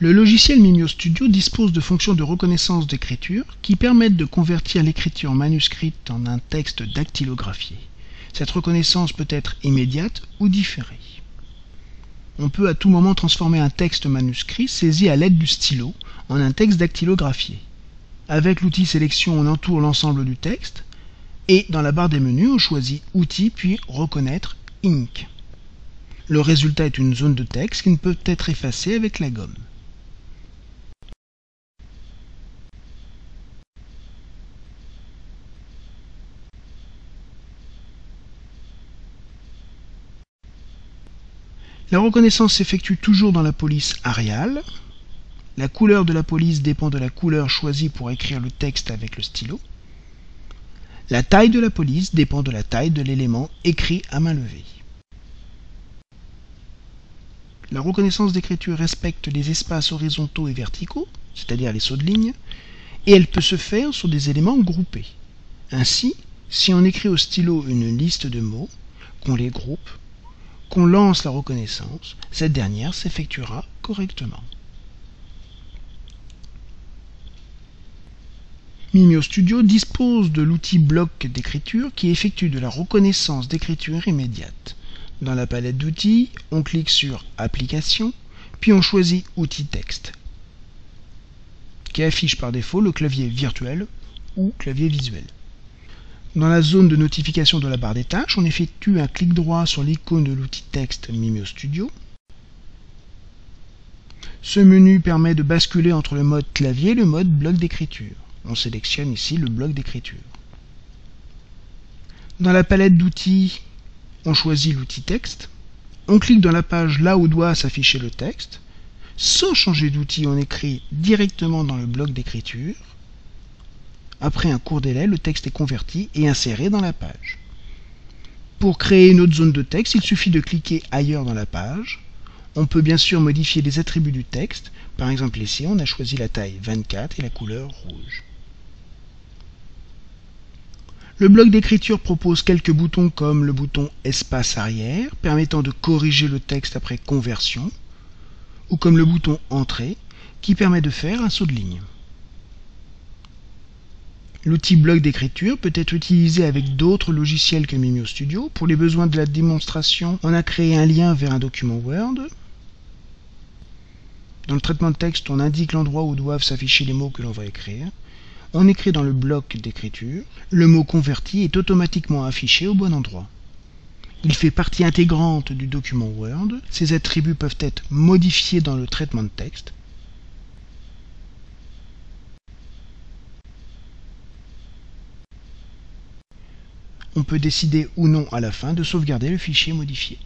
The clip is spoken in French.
Le logiciel Mimio Studio dispose de fonctions de reconnaissance d'écriture qui permettent de convertir l'écriture manuscrite en un texte dactylographié. Cette reconnaissance peut être immédiate ou différée. On peut à tout moment transformer un texte manuscrit saisi à l'aide du stylo en un texte dactylographié. Avec l'outil sélection, on entoure l'ensemble du texte et dans la barre des menus, on choisit Outils puis Reconnaître Ink. Le résultat est une zone de texte qui ne peut être effacée avec la gomme. La reconnaissance s'effectue toujours dans la police Arial. La couleur de la police dépend de la couleur choisie pour écrire le texte avec le stylo. La taille de la police dépend de la taille de l'élément écrit à main levée. La reconnaissance d'écriture respecte les espaces horizontaux et verticaux, c'est-à-dire les sauts de ligne, et elle peut se faire sur des éléments groupés. Ainsi, si on écrit au stylo une liste de mots, qu'on les groupe, qu'on lance la reconnaissance, cette dernière s'effectuera correctement. Mimio Studio dispose de l'outil bloc d'écriture qui effectue de la reconnaissance d'écriture immédiate. Dans la palette d'outils, on clique sur Application, puis on choisit Outils texte, qui affiche par défaut le clavier virtuel ou clavier visuel. Dans la zone de notification de la barre des tâches, on effectue un clic droit sur l'icône de l'outil texte Mimio Studio. Ce menu permet de basculer entre le mode clavier et le mode bloc d'écriture. On sélectionne ici le bloc d'écriture. Dans la palette d'outils, on choisit l'outil texte. On clique dans la page là où doit s'afficher le texte. Sans changer d'outil, on écrit directement dans le bloc d'écriture. Après un court délai, le texte est converti et inséré dans la page. Pour créer une autre zone de texte, il suffit de cliquer ailleurs dans la page. On peut bien sûr modifier les attributs du texte. Par exemple ici, on a choisi la taille 24 et la couleur rouge. Le bloc d'écriture propose quelques boutons comme le bouton espace arrière permettant de corriger le texte après conversion ou comme le bouton entrée qui permet de faire un saut de ligne. L'outil bloc d'écriture peut être utilisé avec d'autres logiciels que Mimio Studio. Pour les besoins de la démonstration, on a créé un lien vers un document Word. Dans le traitement de texte, on indique l'endroit où doivent s'afficher les mots que l'on va écrire. On écrit dans le bloc d'écriture. Le mot converti est automatiquement affiché au bon endroit. Il fait partie intégrante du document Word. Ses attributs peuvent être modifiés dans le traitement de texte. On peut décider ou non à la fin de sauvegarder le fichier modifié.